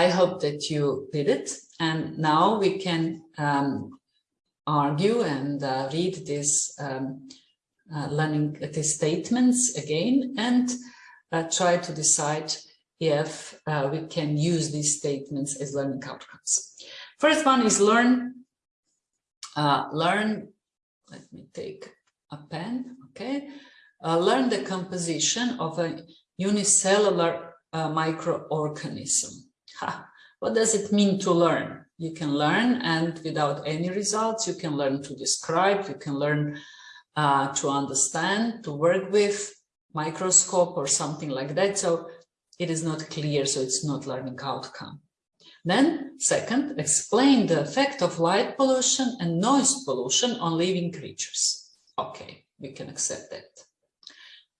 I hope that you did it. And now we can um, argue and uh, read these um, uh, learning these statements again and uh, try to decide if uh, we can use these statements as learning outcomes. First one is learn, uh, learn, let me take a pen, okay, uh, learn the composition of a unicellular microorganism. Ha. What does it mean to learn? You can learn and without any results, you can learn to describe, you can learn uh, to understand, to work with microscope or something like that. So it is not clear, so it's not learning outcome. Then second, explain the effect of light pollution and noise pollution on living creatures. Okay, we can accept that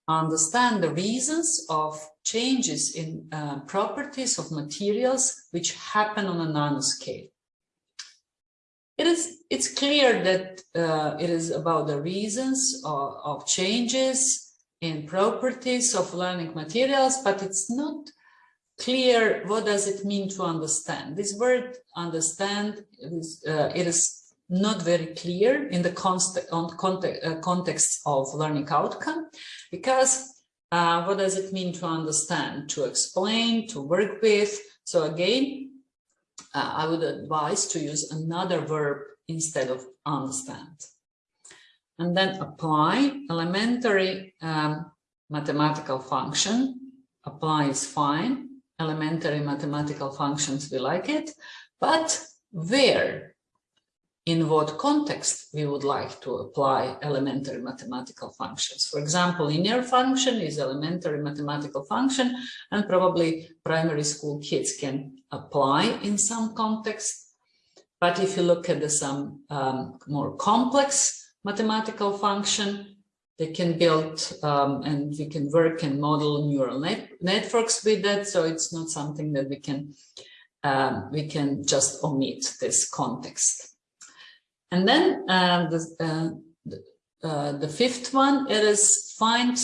understand the reasons of changes in uh, properties of materials which happen on a nanoscale. It is, it's clear that uh, it is about the reasons of, of, changes in properties of learning materials, but it's not clear what does it mean to understand. This word understand, is, uh, it is not very clear in the context, uh, context of learning outcome because uh, what does it mean to understand, to explain, to work with? So again, uh, I would advise to use another verb instead of understand. And then apply elementary um, mathematical function. Apply is fine. Elementary mathematical functions, we like it. But where in what context we would like to apply elementary mathematical functions. For example, linear function is elementary mathematical function and probably primary school kids can apply in some context. But if you look at the, some um, more complex mathematical function, they can build um, and we can work and model neural net networks with that. So it's not something that we can um, we can just omit this context. And then uh, the, uh, the, uh, the, fifth one, it is find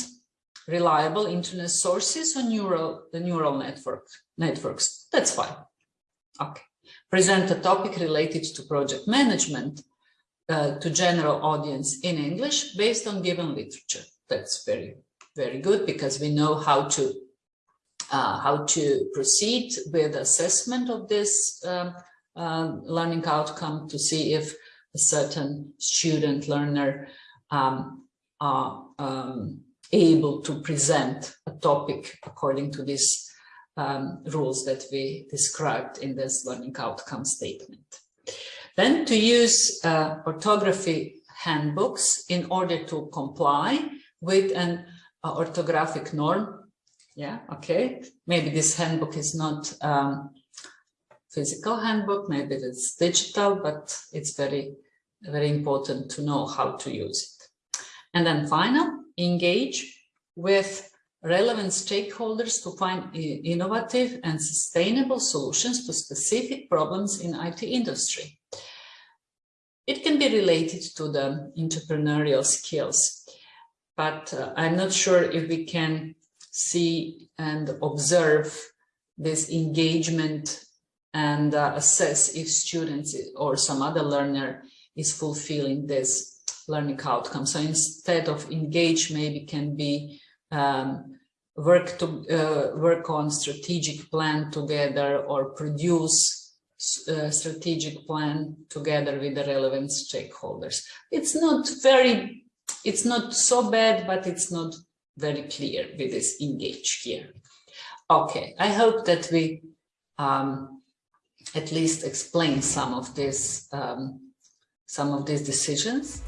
reliable internet sources on neural, the neural network networks. That's fine. Okay. Present a topic related to project management uh, to general audience in English based on given literature. That's very, very good because we know how to uh, how to proceed with assessment of this um, uh, learning outcome to see if a certain student learner um, are um, able to present a topic according to these um, rules that we described in this learning outcome statement. Then to use uh, orthography handbooks in order to comply with an uh, orthographic norm. Yeah, okay. Maybe this handbook is not um, physical handbook, maybe it's digital, but it's very very important to know how to use it. And then final, engage with relevant stakeholders to find innovative and sustainable solutions to specific problems in IT industry. It can be related to the entrepreneurial skills, but uh, I'm not sure if we can see and observe this engagement and uh, assess if students or some other learner is fulfilling this learning outcome. So instead of engage, maybe can be um, work to uh, work on strategic plan together or produce uh, strategic plan together with the relevant stakeholders. It's not very, it's not so bad, but it's not very clear with this engage here. Okay, I hope that we um, at least explain some of this um, some of these decisions.